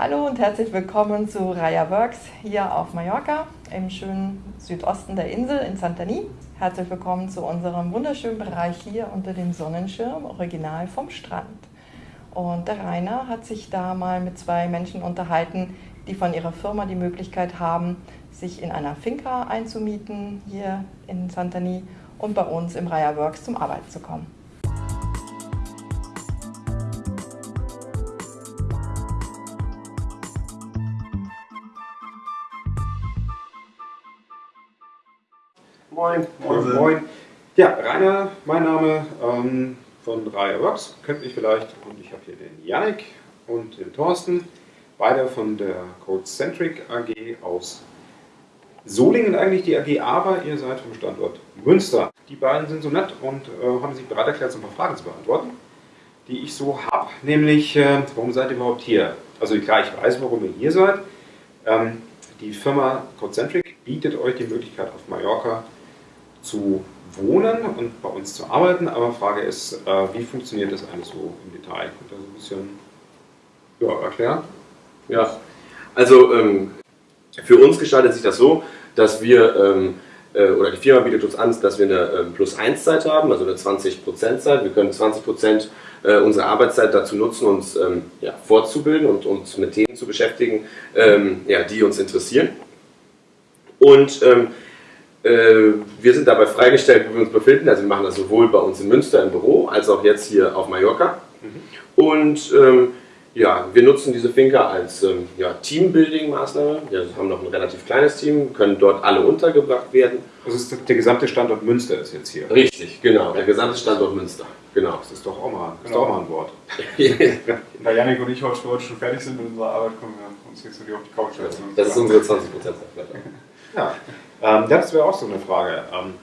Hallo und herzlich willkommen zu Raya Works hier auf Mallorca im schönen Südosten der Insel in Santani. Herzlich willkommen zu unserem wunderschönen Bereich hier unter dem Sonnenschirm, original vom Strand. Und der Rainer hat sich da mal mit zwei Menschen unterhalten, die von ihrer Firma die Möglichkeit haben, sich in einer Finca einzumieten hier in Santani und bei uns im Raya Works zum Arbeiten zu kommen. Moin. Moin. Moin. Ja, Rainer, mein Name ähm, von Raya Works, kennt mich vielleicht. Und ich habe hier den Yannick und den Thorsten, beide von der Codecentric AG aus Solingen eigentlich die AG, aber ihr seid vom Standort Münster. Die beiden sind so nett und äh, haben sich bereit erklärt, so ein paar Fragen zu beantworten, die ich so habe. Nämlich, äh, warum seid ihr überhaupt hier? Also klar, ich weiß, warum ihr hier seid. Ähm, die Firma Codecentric bietet euch die Möglichkeit auf Mallorca zu wohnen und bei uns zu arbeiten, aber Frage ist, äh, wie funktioniert das eigentlich so im Detail? Könnt ihr so ein bisschen ja, erklären? Ja, also ähm, für uns gestaltet sich das so, dass wir, ähm, äh, oder die Firma bietet uns an, dass wir eine ähm, Plus-1-Zeit haben, also eine 20%-Zeit. Wir können 20% äh, unserer Arbeitszeit dazu nutzen, uns ähm, ja, fortzubilden und uns mit Themen zu beschäftigen, ähm, ja, die uns interessieren. Und ähm, äh, wir sind dabei freigestellt, wo wir uns befinden. Also wir machen das sowohl bei uns in Münster im Büro, als auch jetzt hier auf Mallorca. Mhm. Und ähm, ja, wir nutzen diese Finca als ähm, ja, Teambuilding-Maßnahme. Wir haben noch ein relativ kleines Team, können dort alle untergebracht werden. Ist der gesamte Standort Münster ist jetzt hier. Richtig, genau, der gesamte Standort Münster. Genau. Das ist doch auch mal, genau. auch mal ein Wort. da Janik und ich heute schon fertig sind mit unserer Arbeit, kommen wir uns jetzt wieder auf die Couch setzen. Das ist unsere 20% Ja. Ähm, das wäre auch so eine Frage. Ähm,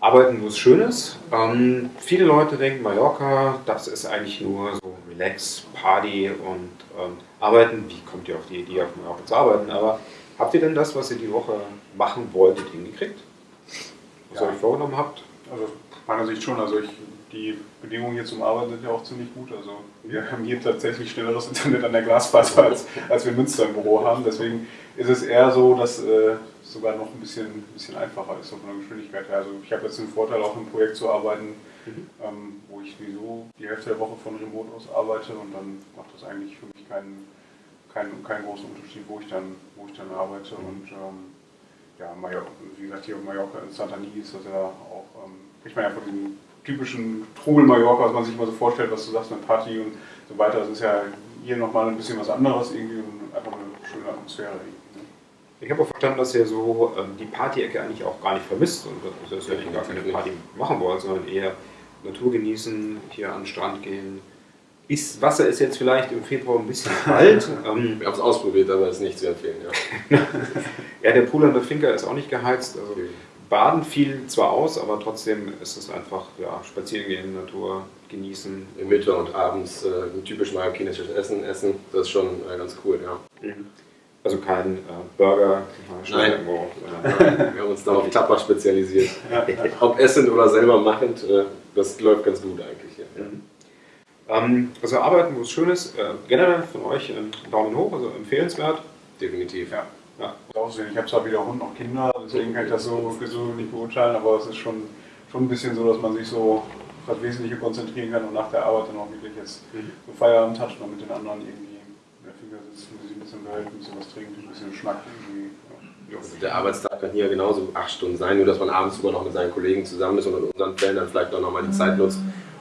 arbeiten, wo es schön ist. Ähm, viele Leute denken, Mallorca, das ist eigentlich nur so Relax, Party und ähm, Arbeiten. Wie kommt ihr auf die Idee, auf Mallorca zu arbeiten? Aber habt ihr denn das, was ihr die Woche machen wolltet, hingekriegt? Was ja. ihr euch vorgenommen habt? Also meiner Sicht schon. Also ich, die Bedingungen hier zum Arbeiten sind ja auch ziemlich gut. Also wir haben hier tatsächlich schnelleres Internet an der Glasfaser, als, als wir in Münster im Büro haben. Deswegen ist es eher so, dass äh, sogar noch ein bisschen, ein bisschen einfacher ist von der Geschwindigkeit her. Also ich habe jetzt den Vorteil, auch im Projekt zu arbeiten, mhm. ähm, wo ich sowieso die Hälfte der Woche von Remote aus arbeite und dann macht das eigentlich für mich keinen, keinen, keinen großen Unterschied, wo ich dann, wo ich dann arbeite. Mhm. Und ähm, ja, Mallorca, wie gesagt, hier auf Mallorca in Santani ist das ja auch, ähm, kriegt man ja von diesem typischen Trubel Mallorca, was man sich immer so vorstellt, was du sagst, eine Party und so weiter. Das ist ja hier nochmal ein bisschen was anderes irgendwie und einfach eine schöne Atmosphäre. Ich habe auch verstanden, dass ihr so ähm, die Party-Ecke eigentlich auch gar nicht vermisst und dass ihr gar keine Party machen wollt, sondern eher Natur genießen, hier an den Strand gehen. Ist, Wasser ist jetzt vielleicht im Februar ein bisschen kalt. ähm, Wir haben es ausprobiert, aber es ist nicht zu empfehlen. Ja. ja, der Pool an der Finca ist auch nicht geheizt. Also Baden fiel zwar aus, aber trotzdem ist es einfach ja, spazieren gehen, Natur genießen. Im Mittag und abends äh, ein typisch mallorquinisches Essen essen, das ist schon äh, ganz cool, ja. Mhm. Also kein äh, Burger, Nein. Irgendwo, Wir haben uns da auf Klapper spezialisiert. Ja. Ob essend oder selber machend, äh, das läuft ganz gut eigentlich. Ja. Mhm. Ähm, also arbeiten, wo es schön ist, äh, generell von euch ein Daumen hoch, also empfehlenswert. Definitiv. Ja. Ja. Ich habe zwar weder Hund noch Kinder, deswegen kann ich das so, so nicht beurteilen, aber es ist schon, schon ein bisschen so, dass man sich so auf das Wesentliche konzentrieren kann und nach der Arbeit dann auch wirklich jetzt mhm. so Feierabend hat und mit den anderen irgendwie ein bisschen behält, ein bisschen was trinkt, ein bisschen schnackt. Also der Arbeitstag kann hier genauso acht Stunden sein, nur dass man abends immer noch mit seinen Kollegen zusammen ist und in unseren Fällen dann vielleicht auch nochmal die Zeit nutzt,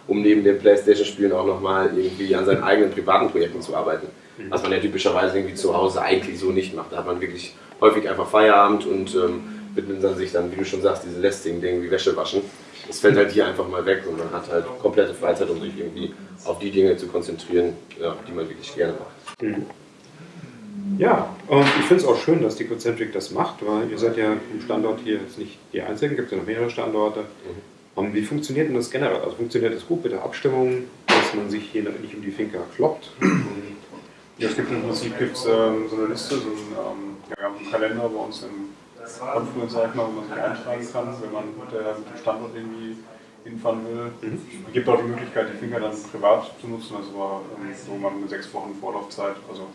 um neben den Playstation-Spielen auch nochmal irgendwie an seinen eigenen privaten Projekten zu arbeiten. Was man ja typischerweise irgendwie zu Hause eigentlich so nicht macht. Da hat man wirklich häufig einfach Feierabend und ähm, widmet dann sich dann, wie du schon sagst, diese lästigen Dinge wie Wäsche waschen. Das fällt halt hier einfach mal weg und man hat halt komplette Freizeit, um sich irgendwie auf die Dinge zu konzentrieren, ja, die man wirklich gerne macht. Mhm. Ja, und ich finde es auch schön, dass die Concentric das macht, weil ihr seid ja im Standort hier jetzt nicht die Einzigen, gibt es ja noch mehrere Standorte. Mhm. Und wie funktioniert denn das generell? Also funktioniert das gut mit der Abstimmung, dass man sich hier nicht um die Finca kloppt? Ja, es gibt im Prinzip gibt's, ähm, so eine Liste, so einen, ähm, ja, einen Kalender bei uns im Confluence, sag ich mal, wo man sich eintragen kann, wenn man mit, der, mit dem Standort irgendwie hinfahren will. Mhm. Es gibt auch die Möglichkeit, die Finger dann privat zu nutzen, also war ähm, so man eine sechs Wochen Vorlaufzeit, also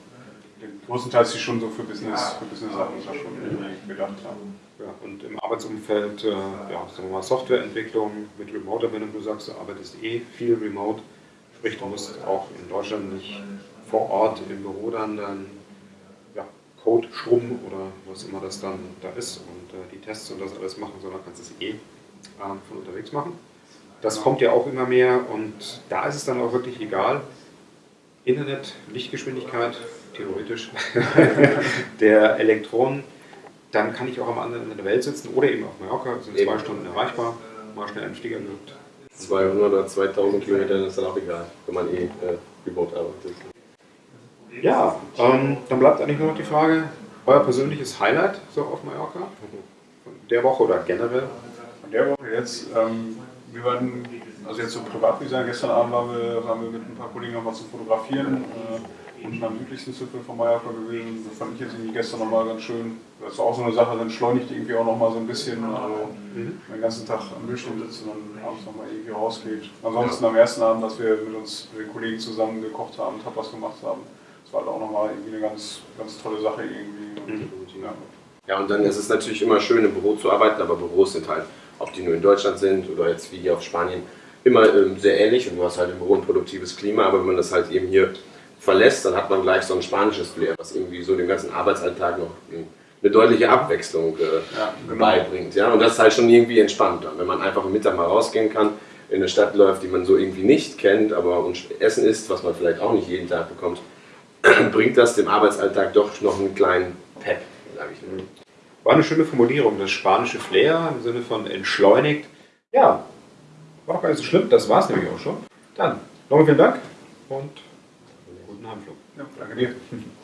den größtenteils sich schon so für Business, für Business-Sachen da schon irgendwie gedacht haben. Ja, und im Arbeitsumfeld, äh, ja, sagen wir mal, Softwareentwicklung mit Remote, wenn du sagst, du arbeitest eh viel remote, sprich, du musst auch in Deutschland nicht vor Ort im Büro dann, dann ja, Code schrubben oder was immer das dann da ist und äh, die Tests und das alles machen, sondern kannst es eh äh, von unterwegs machen. Das kommt ja auch immer mehr und da ist es dann auch wirklich egal. Internet, Lichtgeschwindigkeit, theoretisch, der Elektronen dann kann ich auch am anderen Ende der Welt sitzen oder eben auf Mallorca, sind zwei Stunden erreichbar, mal schnell einen Flieger gewirkt. 200 oder 2000 Kilometer ist dann auch egal, wenn man eh äh, remote arbeitet. Ja, ähm, dann bleibt eigentlich nur noch die Frage, euer persönliches Highlight so auf Mallorca? Von der Woche oder generell? Von der Woche jetzt, ähm, wir waren, also jetzt so privat, wie gesagt, gestern Abend waren wir, waren wir mit ein paar Kollegen nochmal zum Fotografieren. Äh, unten am südlichsten Zipfel von Mallorca gewesen. Das fand ich jetzt irgendwie gestern nochmal ganz schön. Das ist auch so eine Sache, dann entschleunigt irgendwie auch nochmal so ein bisschen. Also mhm. den ganzen Tag am Bildschirm sitzen und abends nochmal irgendwie rausgeht. Ansonsten am ersten Abend, dass wir mit uns mit den Kollegen zusammen gekocht haben, Tapas gemacht haben, halt auch nochmal irgendwie eine ganz, ganz tolle Sache irgendwie. Und, mhm. ja. ja, und dann ist es natürlich immer schön im Büro zu arbeiten, aber Büros sind halt, ob die nur in Deutschland sind oder jetzt wie hier auf Spanien, immer ähm, sehr ähnlich und du hast halt im Büro ein produktives Klima, aber wenn man das halt eben hier verlässt, dann hat man gleich so ein spanisches Flair, was irgendwie so dem ganzen Arbeitsalltag noch eine deutliche Abwechslung äh, ja, genau. beibringt. Ja? Und das ist halt schon irgendwie entspannter, wenn man einfach am Mittag mal rausgehen kann, in eine Stadt läuft, die man so irgendwie nicht kennt, aber und Essen isst, was man vielleicht auch nicht jeden Tag bekommt, bringt das dem Arbeitsalltag doch noch einen kleinen Pep, sage ich mal. War eine schöne Formulierung, das spanische Flair im Sinne von entschleunigt. Ja, war auch gar nicht so schlimm, das war es nämlich auch schon. Dann, nochmal vielen Dank und guten Heimflug. Ja, danke dir.